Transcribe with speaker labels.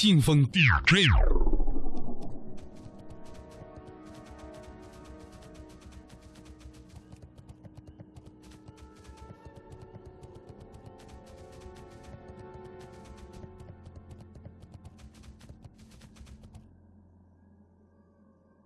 Speaker 1: 劲风 DJ。